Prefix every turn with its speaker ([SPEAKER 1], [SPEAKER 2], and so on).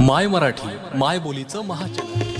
[SPEAKER 1] माय मराठी माय बोलीचं महाचॅनल